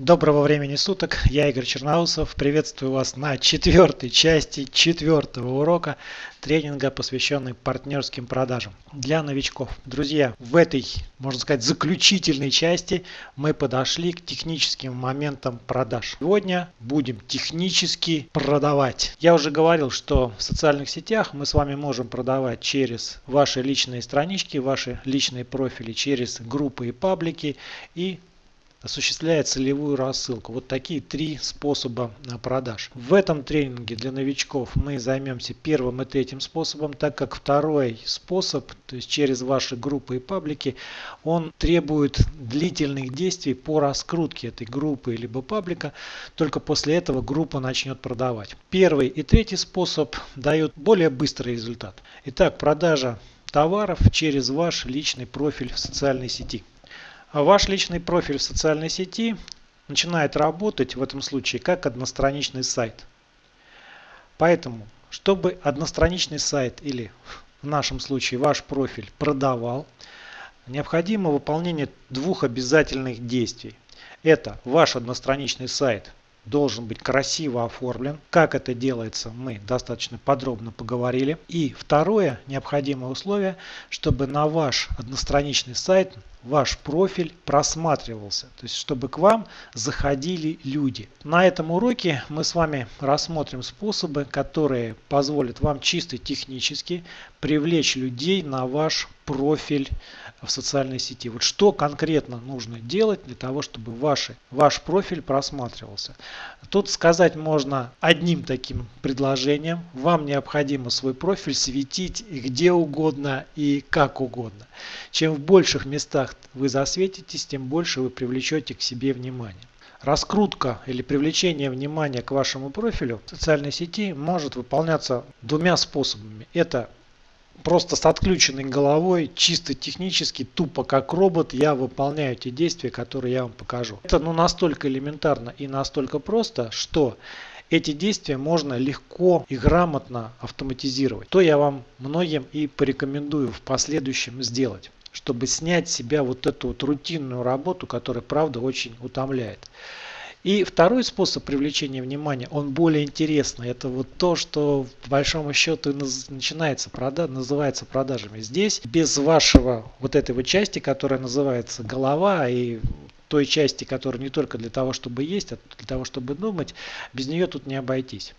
Доброго времени суток, я Игорь Черноусов, приветствую вас на четвертой части четвертого урока тренинга, посвященный партнерским продажам для новичков. Друзья, в этой, можно сказать, заключительной части мы подошли к техническим моментам продаж. Сегодня будем технически продавать. Я уже говорил, что в социальных сетях мы с вами можем продавать через ваши личные странички, ваши личные профили, через группы и паблики и осуществляет целевую рассылку. Вот такие три способа а, продаж. В этом тренинге для новичков мы займемся первым и третьим способом, так как второй способ, то есть через ваши группы и паблики, он требует длительных действий по раскрутке этой группы либо паблика. Только после этого группа начнет продавать. Первый и третий способ дают более быстрый результат. Итак, продажа товаров через ваш личный профиль в социальной сети. А ваш личный профиль в социальной сети начинает работать в этом случае как одностраничный сайт. Поэтому, чтобы одностраничный сайт или в нашем случае ваш профиль продавал, необходимо выполнение двух обязательных действий. Это ваш одностраничный сайт должен быть красиво оформлен. Как это делается, мы достаточно подробно поговорили. И второе необходимое условие, чтобы на ваш одностраничный сайт ваш профиль просматривался, то есть чтобы к вам заходили люди. На этом уроке мы с вами рассмотрим способы, которые позволят вам чисто технически привлечь людей на ваш профиль в социальной сети. Вот что конкретно нужно делать для того, чтобы ваши, ваш профиль просматривался. Тут сказать можно одним таким предложением. Вам необходимо свой профиль светить где угодно и как угодно. Чем в больших местах вы засветитесь, тем больше вы привлечете к себе внимание. Раскрутка или привлечение внимания к вашему профилю в социальной сети может выполняться двумя способами. Это просто с отключенной головой, чисто технически, тупо как робот, я выполняю те действия, которые я вам покажу. Это ну, настолько элементарно и настолько просто, что эти действия можно легко и грамотно автоматизировать. То я вам многим и порекомендую в последующем сделать чтобы снять с себя вот эту вот рутинную работу, которая правда очень утомляет. И второй способ привлечения внимания, он более интересный. Это вот то, что по большому счету начинается прода называется продажами. Здесь без вашего вот этой вот части, которая называется голова и той части, которая не только для того, чтобы есть, а для того, чтобы думать, без нее тут не обойтись.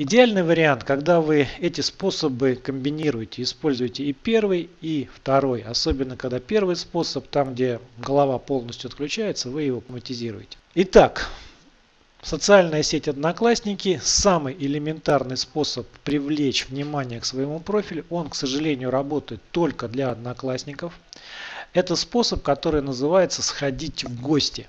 Идеальный вариант, когда вы эти способы комбинируете, используете и первый, и второй. Особенно, когда первый способ, там где голова полностью отключается, вы его автоматизируете. Итак, социальная сеть Одноклассники – самый элементарный способ привлечь внимание к своему профилю. Он, к сожалению, работает только для Одноклассников. Это способ, который называется «сходить в гости».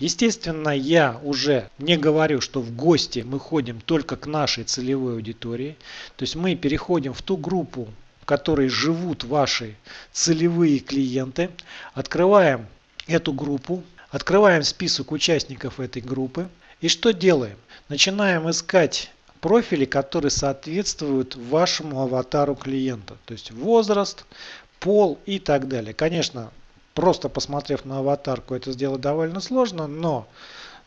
Естественно, я уже не говорю, что в гости мы ходим только к нашей целевой аудитории. То есть мы переходим в ту группу, в которой живут ваши целевые клиенты. Открываем эту группу, открываем список участников этой группы. И что делаем? Начинаем искать профили, которые соответствуют вашему аватару клиента. То есть возраст, пол и так далее. Конечно, Просто посмотрев на аватарку это сделать довольно сложно, но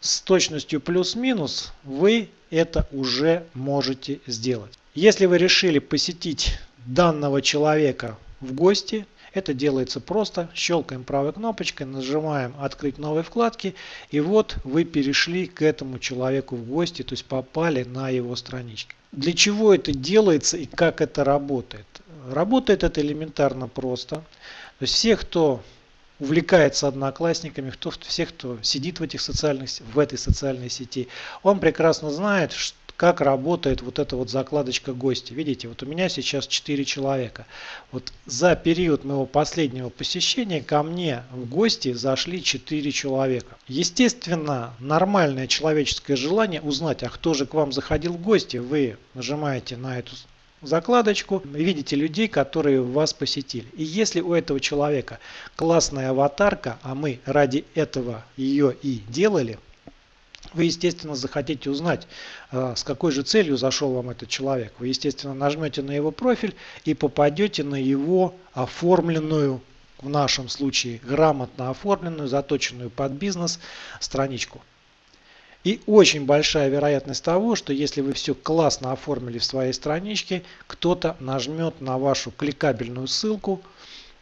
с точностью плюс-минус вы это уже можете сделать. Если вы решили посетить данного человека в гости, это делается просто. Щелкаем правой кнопочкой, нажимаем «Открыть новые вкладки». И вот вы перешли к этому человеку в гости, то есть попали на его страничку. Для чего это делается и как это работает? Работает это элементарно просто. То есть все, кто увлекается одноклассниками, кто, всех, кто сидит в, этих социальных, в этой социальной сети, он прекрасно знает, как работает вот эта вот закладочка гости. Видите, вот у меня сейчас 4 человека. Вот за период моего последнего посещения ко мне в гости зашли 4 человека. Естественно, нормальное человеческое желание узнать, а кто же к вам заходил в гости, вы нажимаете на эту закладочку, видите людей, которые вас посетили. И если у этого человека классная аватарка, а мы ради этого ее и делали, вы, естественно, захотите узнать, а, с какой же целью зашел вам этот человек. Вы, естественно, нажмете на его профиль и попадете на его оформленную в нашем случае грамотно оформленную, заточенную под бизнес страничку. И очень большая вероятность того, что если вы все классно оформили в своей страничке, кто-то нажмет на вашу кликабельную ссылку,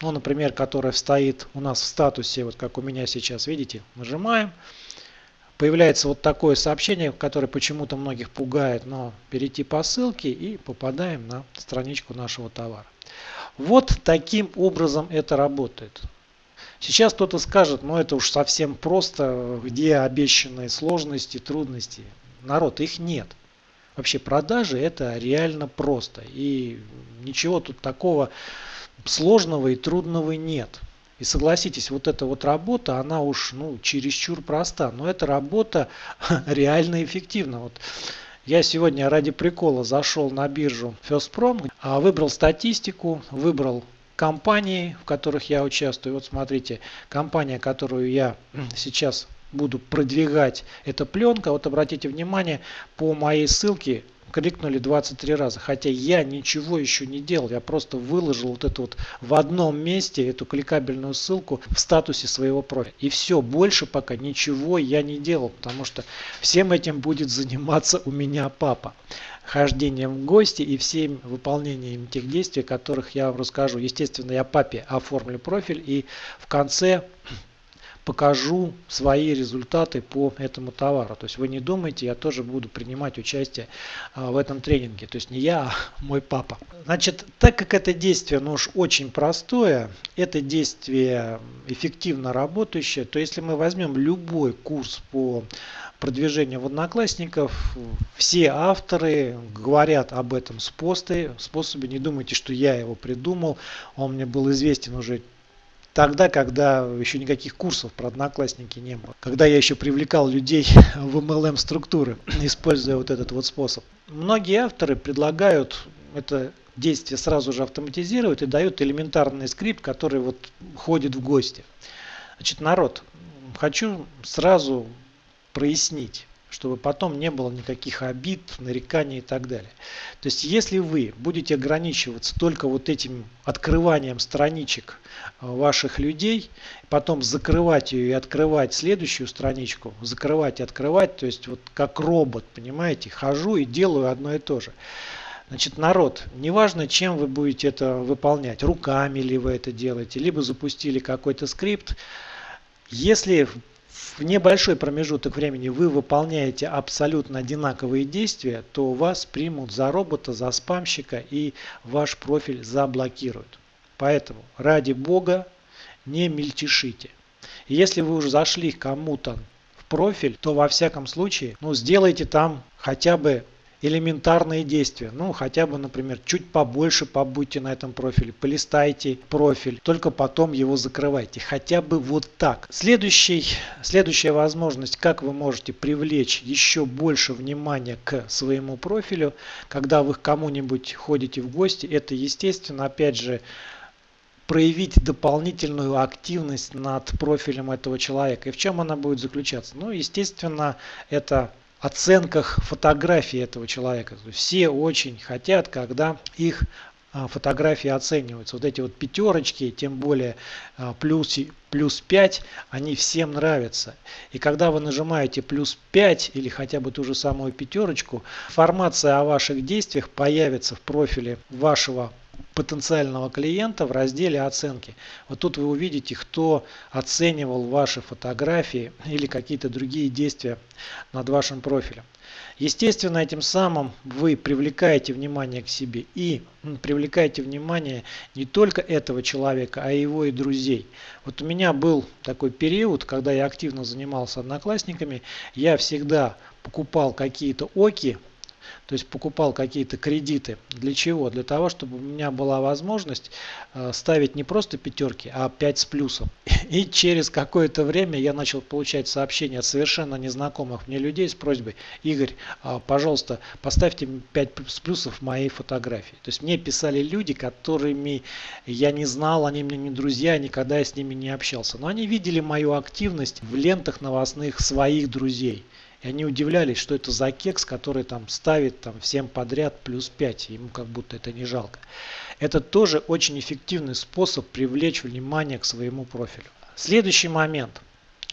ну, например, которая стоит у нас в статусе, вот как у меня сейчас, видите, нажимаем, появляется вот такое сообщение, которое почему-то многих пугает, но перейти по ссылке и попадаем на страничку нашего товара. Вот таким образом это работает. Сейчас кто-то скажет, ну это уж совсем просто, где обещанные сложности, трудности. Народ, их нет. Вообще продажи это реально просто. И ничего тут такого сложного и трудного нет. И согласитесь, вот эта вот работа, она уж ну, чересчур проста. Но эта работа реально эффективна. Вот я сегодня ради прикола зашел на биржу Firstprom, а выбрал статистику, выбрал компании, в которых я участвую. Вот смотрите, компания, которую я сейчас буду продвигать, это пленка. Вот обратите внимание, по моей ссылке кликнули 23 раза. Хотя я ничего еще не делал. Я просто выложил вот это вот в одном месте, эту кликабельную ссылку в статусе своего профиля. И все, больше пока ничего я не делал, потому что всем этим будет заниматься у меня папа хождением в гости и всем выполнением тех действий, которых я вам расскажу. Естественно, я папе оформлю профиль и в конце покажу свои результаты по этому товару. То есть вы не думайте, я тоже буду принимать участие а, в этом тренинге. То есть не я, а мой папа. Значит, так как это действие ну уж очень простое, это действие эффективно работающее, то если мы возьмем любой курс по продвижения в Одноклассников. Все авторы говорят об этом способе. способе. Не думайте, что я его придумал. Он мне был известен уже тогда, когда еще никаких курсов про Одноклассники не было. Когда я еще привлекал людей в MLM структуры, используя вот этот вот способ. Многие авторы предлагают это действие сразу же автоматизировать и дают элементарный скрипт, который вот ходит в гости. Значит, народ, хочу сразу прояснить чтобы потом не было никаких обид, нареканий и так далее. То есть, если вы будете ограничиваться только вот этим открыванием страничек э, ваших людей, потом закрывать ее и открывать следующую страничку, закрывать и открывать, то есть вот как робот, понимаете, хожу и делаю одно и то же. Значит, народ, неважно, чем вы будете это выполнять, руками ли вы это делаете, либо запустили какой-то скрипт, если в небольшой промежуток времени вы выполняете абсолютно одинаковые действия, то вас примут за робота, за спамщика и ваш профиль заблокируют. Поэтому ради бога не мельтешите. Если вы уже зашли кому-то в профиль, то во всяком случае ну, сделайте там хотя бы элементарные действия. Ну, хотя бы, например, чуть побольше побудьте на этом профиле, полистайте профиль, только потом его закрывайте. Хотя бы вот так. Следующий, следующая возможность, как вы можете привлечь еще больше внимания к своему профилю, когда вы к кому-нибудь ходите в гости, это, естественно, опять же, проявить дополнительную активность над профилем этого человека. И в чем она будет заключаться? Ну, естественно, это оценках фотографии этого человека. Все очень хотят, когда их а, фотографии оцениваются. Вот эти вот пятерочки, тем более а, плюс, плюс 5, они всем нравятся. И когда вы нажимаете плюс 5 или хотя бы ту же самую пятерочку, информация о ваших действиях появится в профиле вашего потенциального клиента в разделе оценки. Вот тут вы увидите, кто оценивал ваши фотографии или какие-то другие действия над вашим профилем. Естественно, этим самым вы привлекаете внимание к себе и привлекаете внимание не только этого человека, а его и друзей. Вот у меня был такой период, когда я активно занимался одноклассниками, я всегда покупал какие-то оки то есть покупал какие-то кредиты. Для чего? Для того, чтобы у меня была возможность э, ставить не просто пятерки, а 5 с плюсом. И через какое-то время я начал получать сообщения от совершенно незнакомых мне людей с просьбой, Игорь, а, пожалуйста, поставьте 5 с плюсов моей фотографии. То есть мне писали люди, которыми я не знал, они мне не друзья, никогда я с ними не общался. Но они видели мою активность в лентах новостных своих друзей. И они удивлялись, что это за кекс, который там ставит там всем подряд плюс 5. Ему как будто это не жалко. Это тоже очень эффективный способ привлечь внимание к своему профилю. Следующий момент.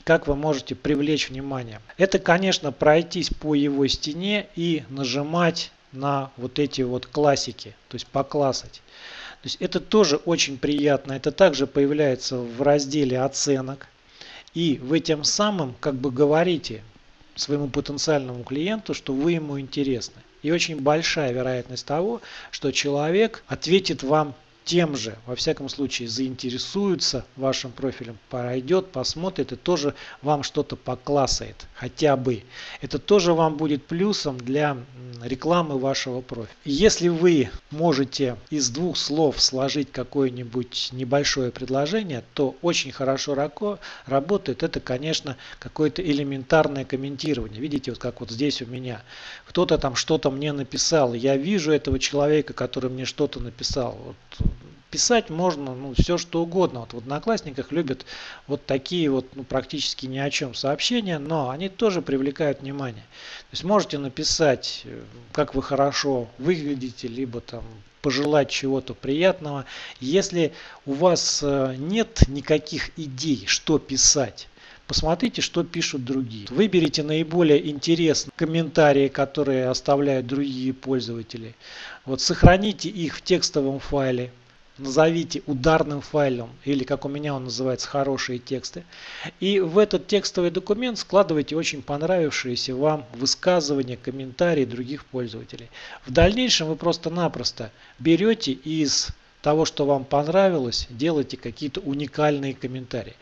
Как вы можете привлечь внимание? Это, конечно, пройтись по его стене и нажимать на вот эти вот классики, то есть поклассать. То есть это тоже очень приятно. Это также появляется в разделе оценок. И вы тем самым как бы говорите своему потенциальному клиенту, что вы ему интересны. И очень большая вероятность того, что человек ответит вам тем же, во всяком случае, заинтересуется вашим профилем, пройдет, посмотрит и тоже вам что-то поклассает, хотя бы. Это тоже вам будет плюсом для рекламы вашего профиля. Если вы можете из двух слов сложить какое-нибудь небольшое предложение, то очень хорошо работает. Это, конечно, какое-то элементарное комментирование. Видите, вот как вот здесь у меня. Кто-то там что-то мне написал. Я вижу этого человека, который мне что-то написал. Вот писать можно ну, все что угодно. Вот в Одноклассниках любят вот такие вот ну, практически ни о чем сообщения, но они тоже привлекают внимание. То есть можете написать, э, как вы хорошо выглядите, либо там пожелать чего-то приятного. Если у вас э, нет никаких идей, что писать, Посмотрите, что пишут другие. Выберите наиболее интересные комментарии, которые оставляют другие пользователи. Вот сохраните их в текстовом файле назовите ударным файлом или как у меня он называется хорошие тексты. И в этот текстовый документ складывайте очень понравившиеся вам высказывания, комментарии других пользователей. В дальнейшем вы просто-напросто берете из того, что вам понравилось, делайте какие-то уникальные комментарии.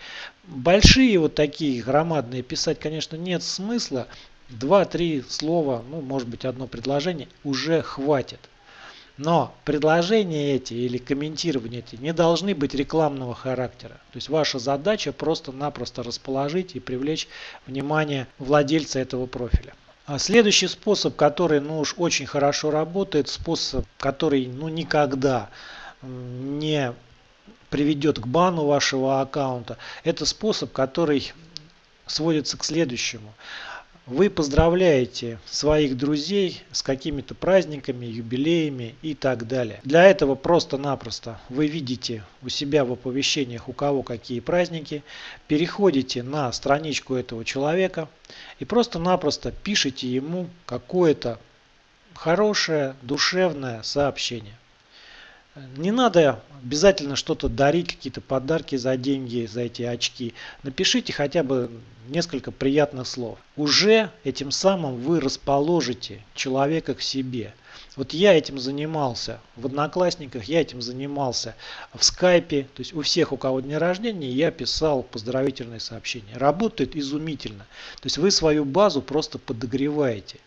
Большие вот такие громадные писать, конечно, нет смысла. Два-три слова, ну, может быть, одно предложение уже хватит. Но предложения эти или комментирования эти не должны быть рекламного характера. То есть ваша задача просто-напросто расположить и привлечь внимание владельца этого профиля. А следующий способ, который ну уж очень хорошо работает, способ, который ну никогда не приведет к бану вашего аккаунта, это способ, который сводится к следующему. Вы поздравляете своих друзей с какими-то праздниками, юбилеями и так далее. Для этого просто-напросто вы видите у себя в оповещениях, у кого какие праздники, переходите на страничку этого человека и просто-напросто пишите ему какое-то хорошее, душевное сообщение. Не надо обязательно что-то дарить, какие-то подарки за деньги, за эти очки. Напишите хотя бы несколько приятных слов. Уже этим самым вы расположите человека к себе. Вот я этим занимался в Одноклассниках, я этим занимался в Скайпе. То есть у всех, у кого день рождения, я писал поздравительные сообщения. Работает изумительно. То есть вы свою базу просто подогреваете.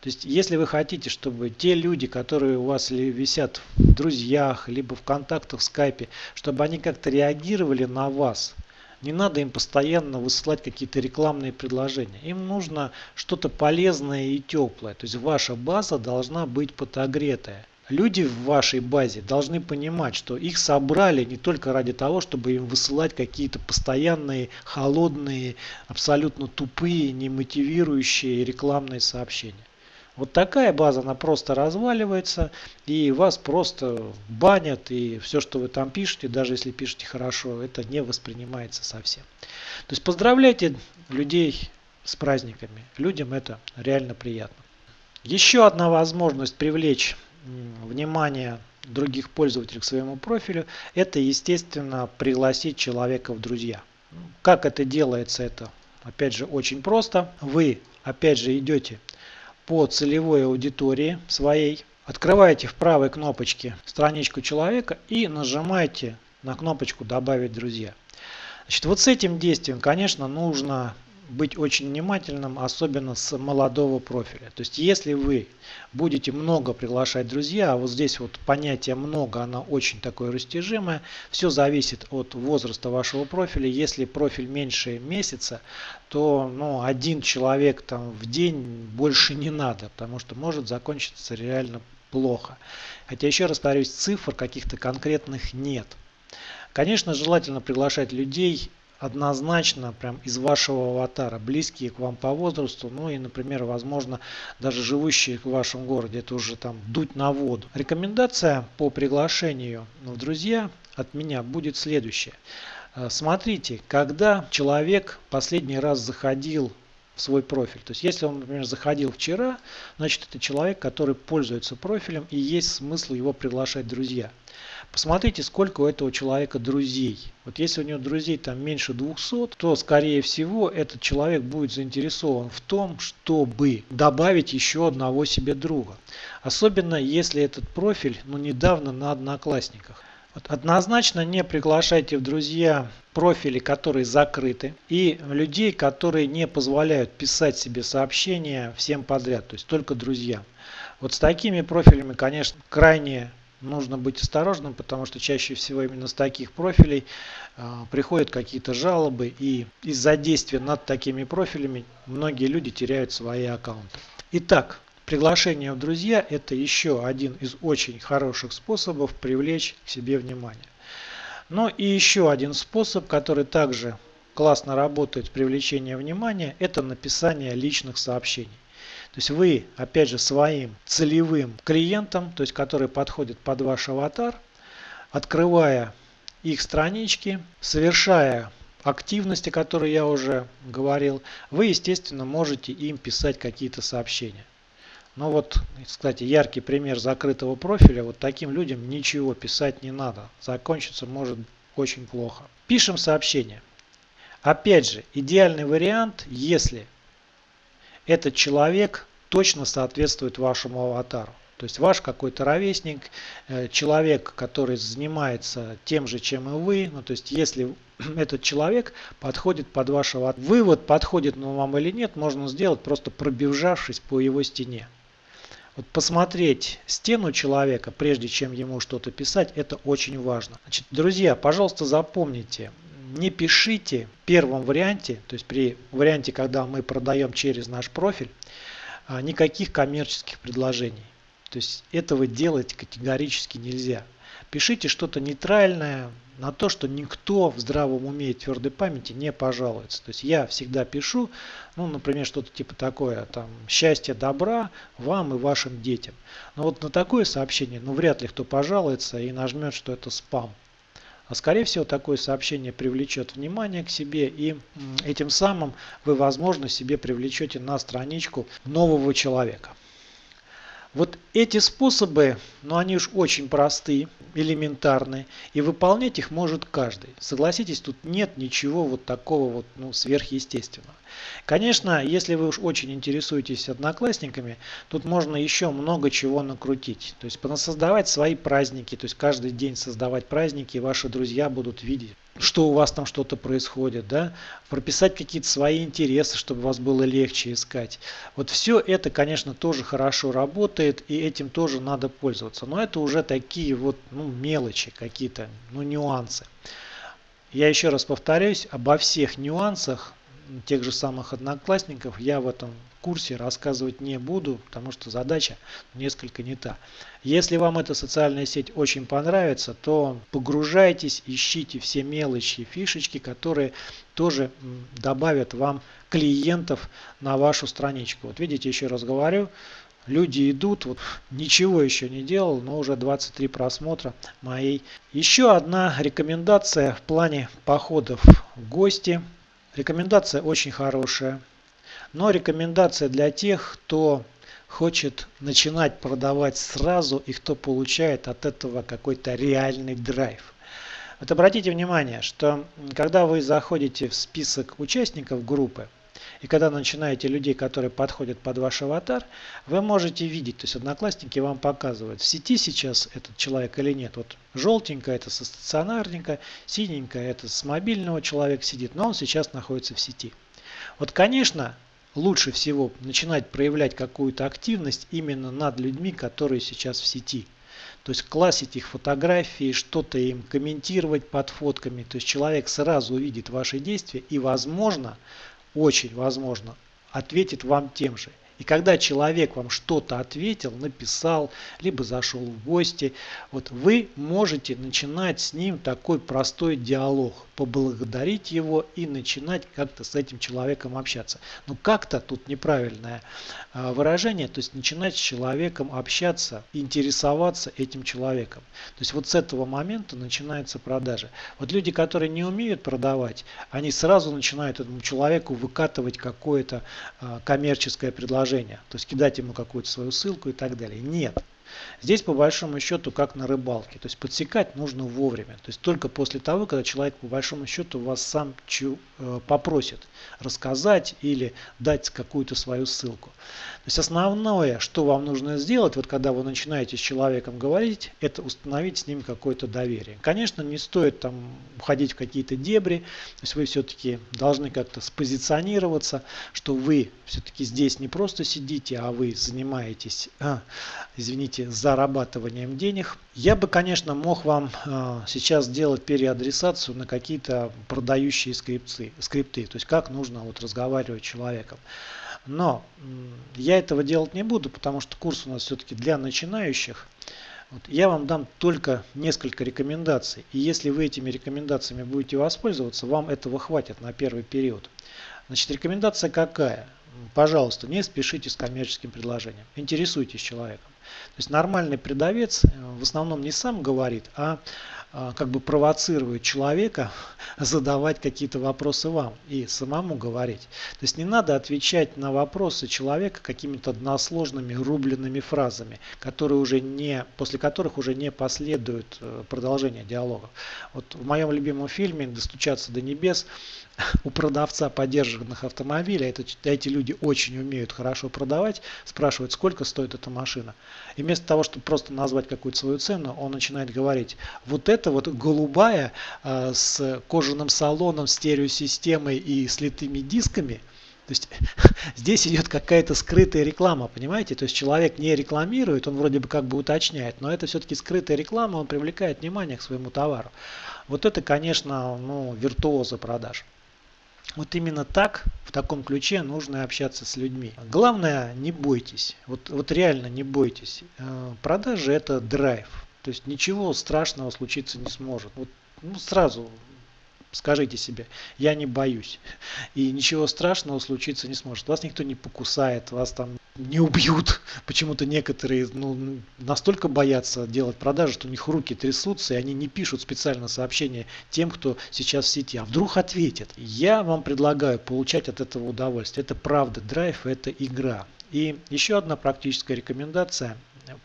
То есть, если вы хотите, чтобы те люди, которые у вас висят в друзьях, либо в контактах в скайпе, чтобы они как-то реагировали на вас, не надо им постоянно высылать какие-то рекламные предложения. Им нужно что-то полезное и теплое. То есть ваша база должна быть подогретая. Люди в вашей базе должны понимать, что их собрали не только ради того, чтобы им высылать какие-то постоянные, холодные, абсолютно тупые, немотивирующие рекламные сообщения. Вот такая база, она просто разваливается, и вас просто банят, и все, что вы там пишете, даже если пишете хорошо, это не воспринимается совсем. То есть поздравляйте людей с праздниками. Людям это реально приятно. Еще одна возможность привлечь внимание других пользователей к своему профилю, это, естественно, пригласить человека в друзья. Как это делается? Это, опять же, очень просто. Вы, опять же, идете по целевой аудитории своей. Открываете в правой кнопочке страничку человека и нажимаете на кнопочку «Добавить друзья». Значит, вот с этим действием, конечно, нужно быть очень внимательным, особенно с молодого профиля. То есть, если вы будете много приглашать друзья, а вот здесь вот понятие много, оно очень такое растяжимое, все зависит от возраста вашего профиля. Если профиль меньше месяца, то ну, один человек там в день больше не надо, потому что может закончиться реально плохо. Хотя еще раз повторюсь, цифр каких-то конкретных нет. Конечно, желательно приглашать людей однозначно прям из вашего аватара, близкие к вам по возрасту, ну и, например, возможно, даже живущие в вашем городе, это уже там дуть на воду. Рекомендация по приглашению в друзья от меня будет следующая. Э, смотрите, когда человек последний раз заходил в свой профиль. То есть если он, например, заходил вчера, значит это человек, который пользуется профилем и есть смысл его приглашать друзья. Посмотрите, сколько у этого человека друзей. Вот если у него друзей там меньше 200, то скорее всего этот человек будет заинтересован в том, чтобы добавить еще одного себе друга. Особенно если этот профиль ну, недавно на одноклассниках. Однозначно не приглашайте в друзья профили, которые закрыты, и людей, которые не позволяют писать себе сообщения всем подряд, то есть только друзьям. Вот с такими профилями, конечно, крайне нужно быть осторожным, потому что чаще всего именно с таких профилей э, приходят какие-то жалобы, и из-за действия над такими профилями многие люди теряют свои аккаунты. Итак, приглашение в друзья – это еще один из очень хороших способов привлечь к себе внимание. Ну и еще один способ, который также классно работает с привлечением внимания, это написание личных сообщений. То есть вы, опять же, своим целевым клиентам, то есть который подходит под ваш аватар, открывая их странички, совершая активности, которые я уже говорил, вы, естественно, можете им писать какие-то сообщения. Но вот, кстати, яркий пример закрытого профиля, вот таким людям ничего писать не надо. Закончится может очень плохо. Пишем сообщение. Опять же, идеальный вариант, если этот человек точно соответствует вашему аватару. То есть ваш какой-то ровесник, э, человек, который занимается тем же, чем и вы. Ну, то есть если этот человек подходит под вашего вывод, подходит он вам или нет, можно сделать просто пробежавшись по его стене. Вот посмотреть стену человека, прежде чем ему что-то писать, это очень важно. Значит, друзья, пожалуйста, запомните, не пишите в первом варианте, то есть при варианте, когда мы продаем через наш профиль, а, никаких коммерческих предложений. То есть этого делать категорически нельзя. Пишите что-то нейтральное, на то, что никто в здравом уме и твердой памяти не пожалуется. То есть я всегда пишу, ну, например, что-то типа такое, там, счастья, добра вам и вашим детям. Но вот на такое сообщение, ну, вряд ли кто пожалуется и нажмет, что это спам. А скорее всего такое сообщение привлечет внимание к себе и этим самым вы возможно себе привлечете на страничку нового человека. Вот эти способы, ну они уж очень простые, элементарные, и выполнять их может каждый. Согласитесь, тут нет ничего вот такого вот ну, сверхъестественного. Конечно, если вы уж очень интересуетесь одноклассниками, тут можно еще много чего накрутить. То есть создавать свои праздники, то есть каждый день создавать праздники, и ваши друзья будут видеть что у вас там что-то происходит, да, прописать какие-то свои интересы, чтобы вас было легче искать. Вот все это, конечно, тоже хорошо работает, и этим тоже надо пользоваться. Но это уже такие вот ну, мелочи какие-то, ну, нюансы. Я еще раз повторяюсь, обо всех нюансах тех же самых одноклассников я в этом курсе рассказывать не буду, потому что задача несколько не та. Если вам эта социальная сеть очень понравится, то погружайтесь, ищите все мелочи, фишечки, которые тоже добавят вам клиентов на вашу страничку. Вот видите, еще раз говорю, люди идут, вот ничего еще не делал, но уже 23 просмотра моей. Еще одна рекомендация в плане походов в гости. Рекомендация очень хорошая. Но рекомендация для тех, кто хочет начинать продавать сразу и кто получает от этого какой-то реальный драйв. Вот обратите внимание, что когда вы заходите в список участников группы, и когда начинаете людей, которые подходят под ваш аватар, вы можете видеть, то есть одноклассники вам показывают, в сети сейчас этот человек или нет. Вот желтенькая это со стационарника, синенькая это с мобильного человек сидит, но он сейчас находится в сети. Вот, конечно, лучше всего начинать проявлять какую-то активность именно над людьми, которые сейчас в сети. То есть классить их фотографии, что-то им комментировать под фотками. То есть человек сразу увидит ваши действия и возможно, очень возможно, ответит вам тем же. И когда человек вам что-то ответил, написал, либо зашел в гости, вот вы можете начинать с ним такой простой диалог, поблагодарить его и начинать как-то с этим человеком общаться. Ну как-то тут неправильное а, выражение, то есть начинать с человеком общаться, интересоваться этим человеком. То есть вот с этого момента начинается продажа. Вот люди, которые не умеют продавать, они сразу начинают этому человеку выкатывать какое-то а, коммерческое предложение, то есть кидать ему какую-то свою ссылку и так далее. Нет. Здесь по большому счету как на рыбалке. То есть подсекать нужно вовремя. То есть только после того, когда человек по большому счету вас сам чу, э, попросит рассказать или дать какую-то свою ссылку. То есть основное, что вам нужно сделать, вот когда вы начинаете с человеком говорить, это установить с ним какое-то доверие. Конечно, не стоит там уходить в какие-то дебри, то есть вы все-таки должны как-то спозиционироваться, что вы все-таки здесь не просто сидите, а вы занимаетесь, а, извините, зарабатыванием денег. Я бы, конечно, мог вам а, сейчас сделать переадресацию на какие-то продающие скрипты, скрипты, то есть как нужно вот разговаривать с человеком. Но я этого делать не буду, потому что курс у нас все-таки для начинающих. Вот, я вам дам только несколько рекомендаций. И если вы этими рекомендациями будете воспользоваться, вам этого хватит на первый период. Значит, рекомендация какая? Пожалуйста, не спешите с коммерческим предложением. Интересуйтесь человеком. То есть нормальный продавец э, в основном не сам говорит, а а, как бы провоцирует человека задавать какие-то вопросы вам и самому говорить. То есть не надо отвечать на вопросы человека какими-то односложными рубленными фразами, которые уже не, после которых уже не последует э, продолжение диалога. Вот в моем любимом фильме «Достучаться до небес» у продавца поддержанных автомобилей, это, эти люди очень умеют хорошо продавать, спрашивают, сколько стоит эта машина. И вместо того, чтобы просто назвать какую-то свою цену, он начинает говорить, вот это вот голубая э, с кожаным салоном, стереосистемой и слитыми дисками, то есть здесь идет какая-то скрытая реклама, понимаете? То есть человек не рекламирует, он вроде бы как бы уточняет, но это все-таки скрытая реклама, он привлекает внимание к своему товару. Вот это, конечно, ну, виртуоза продаж. Вот именно так, в таком ключе нужно общаться с людьми. Главное, не бойтесь. Вот, вот реально не бойтесь. Э, продажи это драйв. То есть ничего страшного случиться не сможет. Вот ну, сразу Скажите себе, я не боюсь. И ничего страшного случиться не сможет. Вас никто не покусает, вас там не убьют. Почему-то некоторые ну, настолько боятся делать продажи, что у них руки трясутся, и они не пишут специально сообщения тем, кто сейчас в сети. А вдруг ответит. Я вам предлагаю получать от этого удовольствие. Это правда, драйв, это игра. И еще одна практическая рекомендация.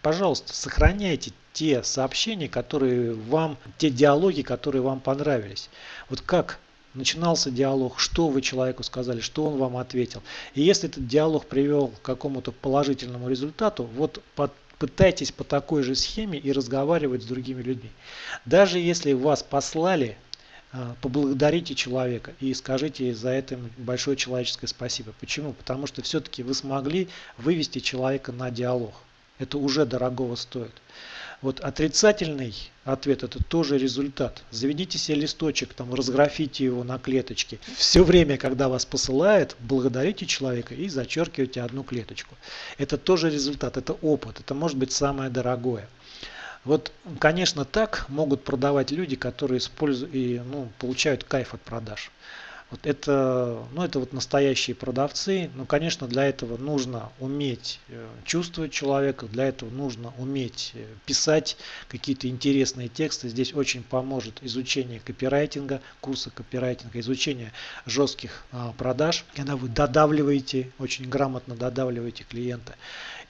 Пожалуйста, сохраняйте те сообщения, которые вам, те диалоги, которые вам понравились. Вот как начинался диалог, что вы человеку сказали, что он вам ответил. И если этот диалог привел к какому-то положительному результату, вот под, пытайтесь по такой же схеме и разговаривать с другими людьми. Даже если вас послали, а, поблагодарите человека и скажите за это большое человеческое спасибо. Почему? Потому что все-таки вы смогли вывести человека на диалог. Это уже дорогого стоит. Вот отрицательный ответ это тоже результат. Заведите себе листочек, там разграфите его на клеточки. Все время, когда вас посылают, благодарите человека и зачеркивайте одну клеточку. Это тоже результат, это опыт, это может быть самое дорогое. Вот, конечно, так могут продавать люди, которые используют и ну, получают кайф от продаж. Вот это, ну, это вот настоящие продавцы. Но, конечно, для этого нужно уметь э, чувствовать человека, для этого нужно уметь э, писать какие-то интересные тексты. Здесь очень поможет изучение копирайтинга, курса копирайтинга, изучение жестких а, продаж, когда вы додавливаете, очень грамотно додавливаете клиента.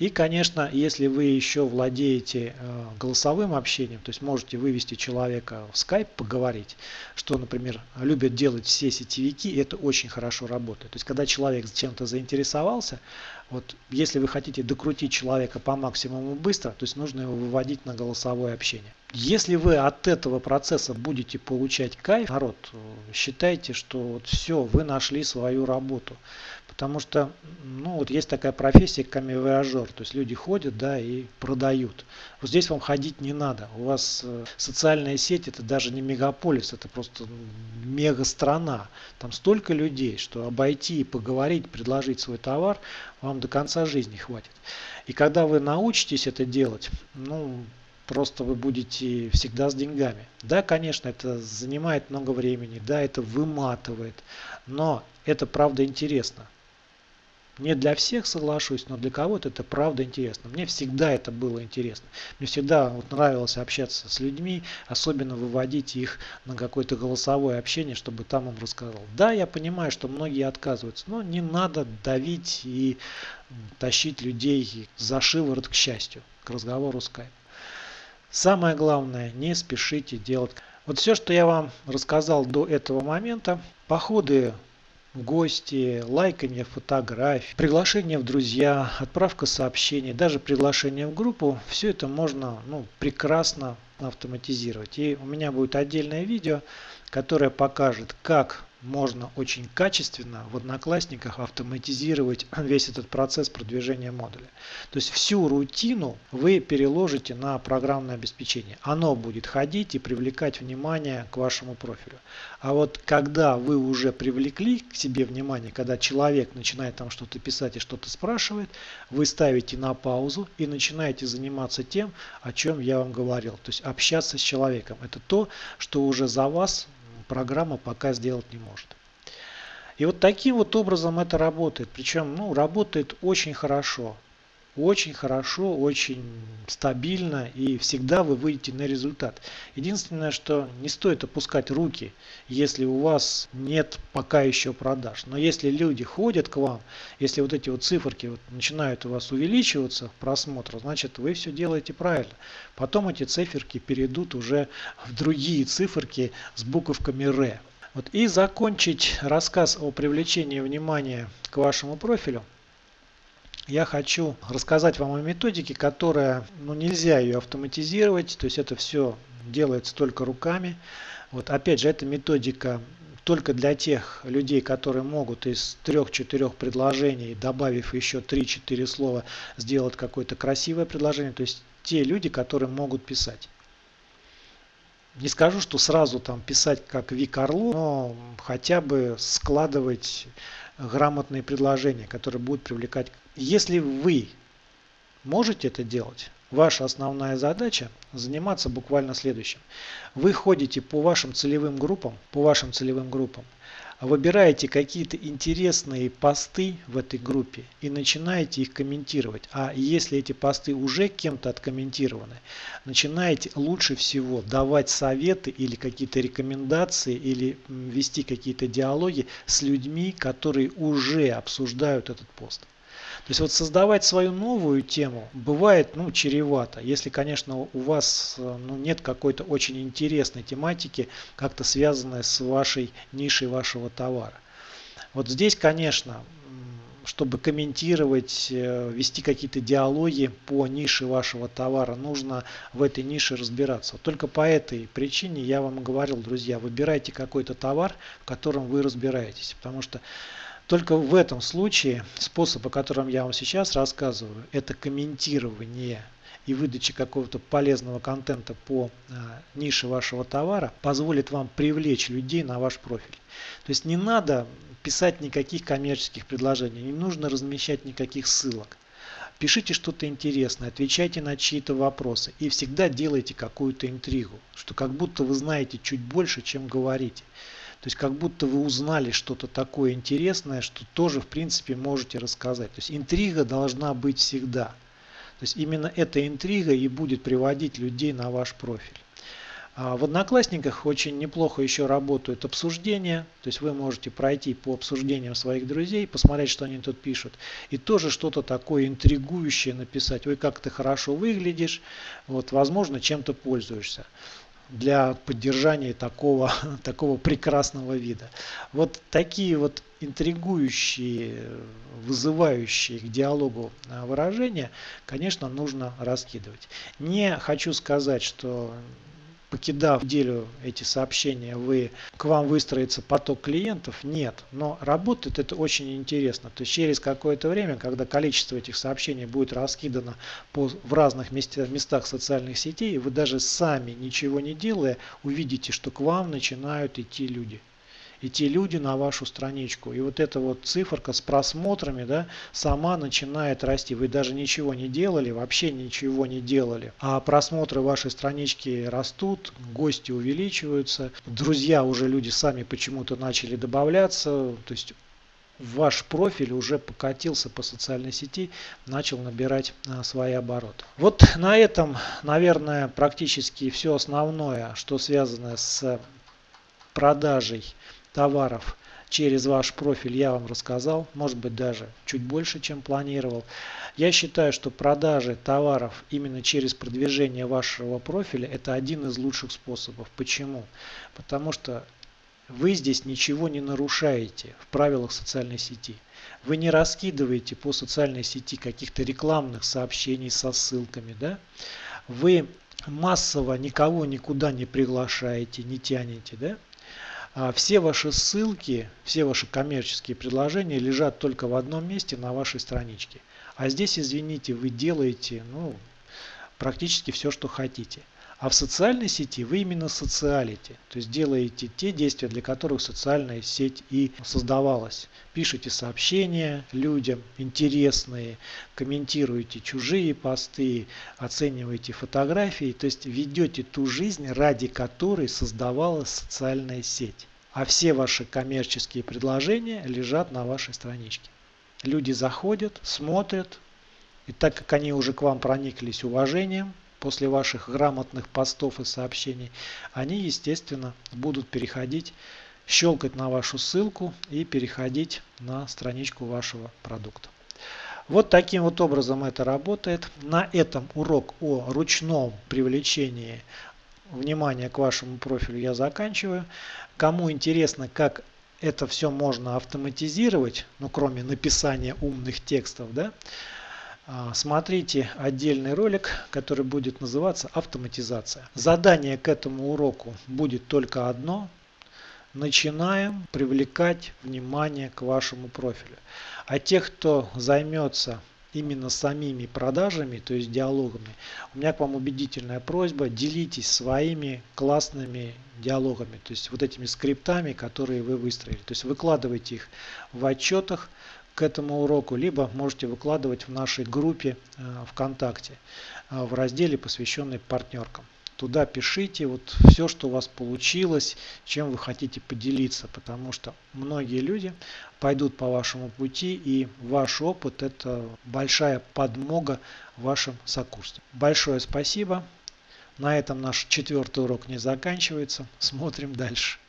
И, конечно, если вы еще владеете э, голосовым общением, то есть можете вывести человека в Skype, поговорить, что, например, любят делать все сетевики, это очень хорошо работает. То есть, когда человек чем-то заинтересовался, вот если вы хотите докрутить человека по максимуму быстро, то есть нужно его выводить на голосовое общение. Если вы от этого процесса будете получать кайф, народ, считайте, что вот все, вы нашли свою работу. Потому что, ну, вот есть такая профессия камевояжер, то есть люди ходят, да, и продают. Вот здесь вам ходить не надо. У вас э, социальная сеть это даже не мегаполис, это просто мега страна. Там столько людей, что обойти, поговорить, предложить свой товар вам до конца жизни хватит. И когда вы научитесь это делать, ну, просто вы будете всегда с деньгами. Да, конечно, это занимает много времени, да, это выматывает, но это правда интересно. Не для всех соглашусь, но для кого-то это правда интересно. Мне всегда это было интересно. Мне всегда вот нравилось общаться с людьми, особенно выводить их на какое-то голосовое общение, чтобы там им рассказал. Да, я понимаю, что многие отказываются, но не надо давить и тащить людей за шиворот к счастью, к разговору скайп. Самое главное, не спешите делать. Вот все, что я вам рассказал до этого момента, походы в гости, лайкание фотографий, приглашение в друзья, отправка сообщений, даже приглашение в группу, все это можно ну, прекрасно автоматизировать. И у меня будет отдельное видео, которое покажет, как можно очень качественно в Одноклассниках автоматизировать весь этот процесс продвижения модуля. То есть всю рутину вы переложите на программное обеспечение. Оно будет ходить и привлекать внимание к вашему профилю. А вот когда вы уже привлекли к себе внимание, когда человек начинает там что-то писать и что-то спрашивает, вы ставите на паузу и начинаете заниматься тем, о чем я вам говорил. То есть общаться с человеком. Это то, что уже за вас программа пока сделать не может. И вот таким вот образом это работает. Причем ну, работает очень хорошо. Очень хорошо, очень стабильно и всегда вы выйдете на результат. Единственное, что не стоит опускать руки, если у вас нет пока еще продаж. Но если люди ходят к вам, если вот эти вот циферки вот начинают у вас увеличиваться в просмотр, значит вы все делаете правильно. Потом эти циферки перейдут уже в другие циферки с буковками РЭ. Вот и закончить рассказ о привлечении внимания к вашему профилю я хочу рассказать вам о методике, которая, ну нельзя ее автоматизировать, то есть это все делается только руками. Вот опять же, эта методика только для тех людей, которые могут из трех-четырех предложений, добавив еще 3-4 слова, сделать какое-то красивое предложение. То есть те люди, которые могут писать. Не скажу, что сразу там писать как Вик Орлу, но хотя бы складывать грамотные предложения, которые будут привлекать. Если вы можете это делать, ваша основная задача заниматься буквально следующим. Вы ходите по вашим целевым группам, по вашим целевым группам, выбираете какие-то интересные посты в этой группе и начинаете их комментировать. А если эти посты уже кем-то откомментированы, начинаете лучше всего давать советы или какие-то рекомендации или вести какие-то диалоги с людьми, которые уже обсуждают этот пост. То есть вот создавать свою новую тему бывает ну, чревато, если, конечно, у вас э, ну, нет какой-то очень интересной тематики, как-то связанной с вашей нишей вашего товара. Вот здесь, конечно, чтобы комментировать, э, вести какие-то диалоги по нише вашего товара, нужно в этой нише разбираться. Только по этой причине я вам говорил, друзья, выбирайте какой-то товар, в котором вы разбираетесь. Потому что только в этом случае способ, о котором я вам сейчас рассказываю, это комментирование и выдача какого-то полезного контента по э, нише вашего товара позволит вам привлечь людей на ваш профиль. То есть не надо писать никаких коммерческих предложений, не нужно размещать никаких ссылок. Пишите что-то интересное, отвечайте на чьи-то вопросы и всегда делайте какую-то интригу, что как будто вы знаете чуть больше, чем говорите. То есть как будто вы узнали что-то такое интересное, что тоже в принципе можете рассказать. То есть интрига должна быть всегда. То есть именно эта интрига и будет приводить людей на ваш профиль. А в Одноклассниках очень неплохо еще работают обсуждения, то есть вы можете пройти по обсуждениям своих друзей, посмотреть, что они тут пишут, и тоже что-то такое интригующее написать. Ой, как ты хорошо выглядишь, вот, возможно, чем-то пользуешься. Для поддержания такого, такого прекрасного вида. Вот такие вот интригующие, вызывающие к диалогу а, выражения, конечно, нужно раскидывать. Не хочу сказать, что покидав неделю эти сообщения, вы, к вам выстроится поток клиентов? Нет. Но работает это очень интересно. То есть через какое-то время, когда количество этих сообщений будет раскидано по, в разных местах, местах социальных сетей, вы даже сами ничего не делая, увидите, что к вам начинают идти люди идти люди на вашу страничку. И вот эта вот циферка с просмотрами да, сама начинает расти. Вы даже ничего не делали, вообще ничего не делали. А просмотры вашей странички растут, гости увеличиваются, друзья уже люди сами почему-то начали добавляться. То есть ваш профиль уже покатился по социальной сети, начал набирать а, свои обороты. Вот на этом, наверное, практически все основное, что связано с продажей товаров через ваш профиль я вам рассказал, может быть даже чуть больше, чем планировал. Я считаю, что продажи товаров именно через продвижение вашего профиля это один из лучших способов. Почему? Потому что вы здесь ничего не нарушаете в правилах социальной сети. Вы не раскидываете по социальной сети каких-то рекламных сообщений со ссылками. Да? Вы массово никого никуда не приглашаете, не тянете. Да? А все ваши ссылки, все ваши коммерческие предложения лежат только в одном месте на вашей страничке. А здесь, извините, вы делаете ну, практически все, что хотите. А в социальной сети вы именно социалите, то есть делаете те действия, для которых социальная сеть и создавалась. Пишите сообщения людям интересные, комментируете чужие посты, оцениваете фотографии, то есть ведете ту жизнь, ради которой создавалась социальная сеть. А все ваши коммерческие предложения лежат на вашей страничке. Люди заходят, смотрят, и так как они уже к вам прониклись уважением, после ваших грамотных постов и сообщений, они, естественно, будут переходить, щелкать на вашу ссылку и переходить на страничку вашего продукта. Вот таким вот образом это работает. На этом урок о ручном привлечении внимания к вашему профилю я заканчиваю. Кому интересно, как это все можно автоматизировать, ну кроме написания умных текстов, да, смотрите отдельный ролик, который будет называться автоматизация. Задание к этому уроку будет только одно. Начинаем привлекать внимание к вашему профилю. А тех, кто займется именно самими продажами, то есть диалогами, у меня к вам убедительная просьба, делитесь своими классными диалогами, то есть вот этими скриптами, которые вы выстроили. То есть выкладывайте их в отчетах, к этому уроку, либо можете выкладывать в нашей группе э, ВКонтакте э, в разделе, посвященный партнеркам. Туда пишите вот все, что у вас получилось, чем вы хотите поделиться, потому что многие люди пойдут по вашему пути, и ваш опыт – это большая подмога вашим сокурсникам. Большое спасибо. На этом наш четвертый урок не заканчивается. Смотрим дальше.